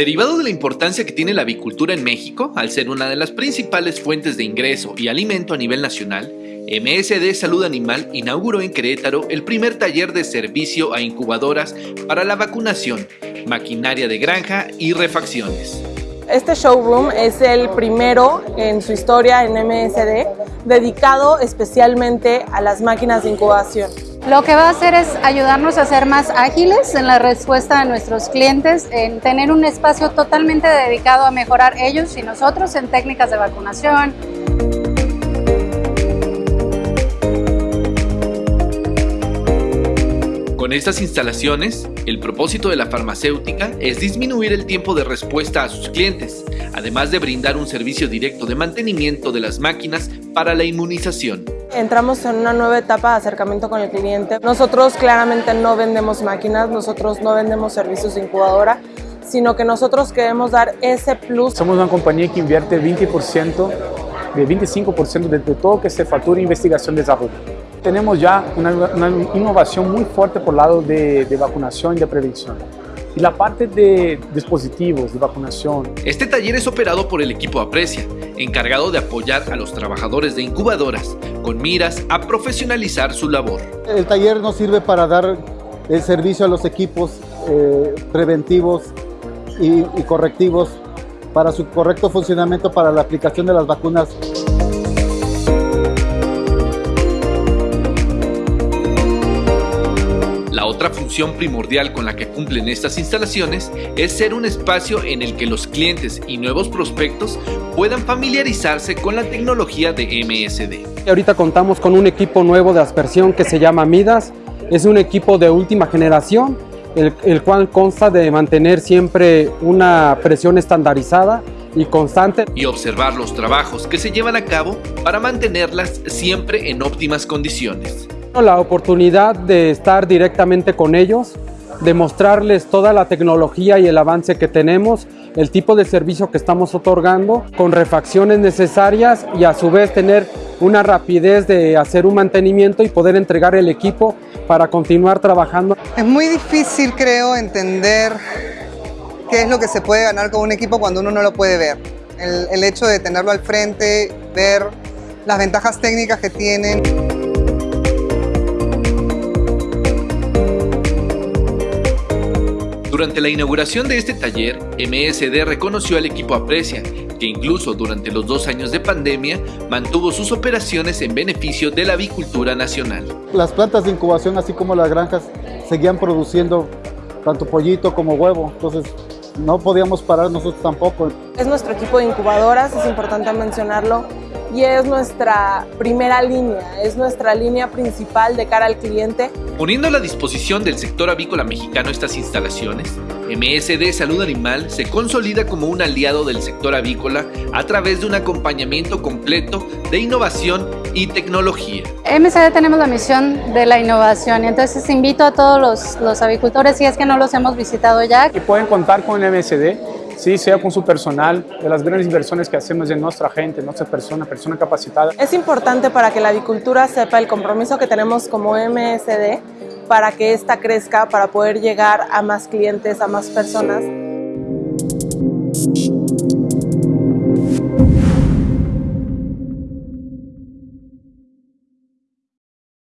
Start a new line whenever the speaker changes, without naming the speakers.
Derivado de la importancia que tiene la avicultura en México, al ser una de las principales fuentes de ingreso y alimento a nivel nacional, MSD Salud Animal inauguró en Querétaro el primer taller de servicio a incubadoras para la vacunación, maquinaria de granja y refacciones.
Este showroom es el primero en su historia en MSD, dedicado especialmente a las máquinas de incubación.
Lo que va a hacer es ayudarnos a ser más ágiles en la respuesta a nuestros clientes, en tener un espacio totalmente dedicado a mejorar ellos y nosotros en técnicas de vacunación,
Con estas instalaciones, el propósito de la farmacéutica es disminuir el tiempo de respuesta a sus clientes, además de brindar un servicio directo de mantenimiento de las máquinas para la inmunización.
Entramos en una nueva etapa de acercamiento con el cliente. Nosotros claramente no vendemos máquinas, nosotros no vendemos servicios de incubadora, sino que nosotros queremos dar ese plus.
Somos una compañía que invierte 20%, de 25% de, todo que se factura en investigación y desarrollo. Tenemos ya una, una innovación muy fuerte por el lado de, de vacunación y de prevención y la parte de dispositivos de vacunación.
Este taller es operado por el equipo Aprecia, encargado de apoyar a los trabajadores de incubadoras con miras a profesionalizar su labor.
El taller nos sirve para dar el servicio a los equipos eh, preventivos y, y correctivos para su correcto funcionamiento para la aplicación de las vacunas.
Otra función primordial con la que cumplen estas instalaciones es ser un espacio en el que los clientes y nuevos prospectos puedan familiarizarse con la tecnología de MSD.
Ahorita contamos con un equipo nuevo de aspersión que se llama Midas. Es un equipo de última generación, el, el cual consta de mantener siempre una presión estandarizada y constante.
Y observar los trabajos que se llevan a cabo para mantenerlas siempre en óptimas condiciones.
La oportunidad de estar directamente con ellos, de mostrarles toda la tecnología y el avance que tenemos, el tipo de servicio que estamos otorgando, con refacciones necesarias y a su vez tener una rapidez de hacer un mantenimiento y poder entregar el equipo para continuar trabajando.
Es muy difícil, creo, entender qué es lo que se puede ganar con un equipo cuando uno no lo puede ver. El, el hecho de tenerlo al frente, ver las ventajas técnicas que tienen.
Durante la inauguración de este taller, MSD reconoció al equipo Aprecia, que incluso durante los dos años de pandemia mantuvo sus operaciones en beneficio de la avicultura nacional.
Las plantas de incubación, así como las granjas, seguían produciendo tanto pollito como huevo, entonces no podíamos parar nosotros tampoco.
Es nuestro equipo de incubadoras, es importante mencionarlo, y es nuestra primera línea, es nuestra línea principal de cara al cliente.
Poniendo a la disposición del sector avícola mexicano estas instalaciones, MSD Salud Animal se consolida como un aliado del sector avícola a través de un acompañamiento completo de innovación y tecnología.
MSD tenemos la misión de la innovación, entonces invito a todos los, los avicultores, si es que no los hemos visitado ya.
Y pueden contar con MSD sí, sea con su personal, de las grandes inversiones que hacemos en nuestra gente, nuestra persona, persona capacitada.
Es importante para que la avicultura sepa el compromiso que tenemos como MSD para que ésta crezca, para poder llegar a más clientes, a más personas.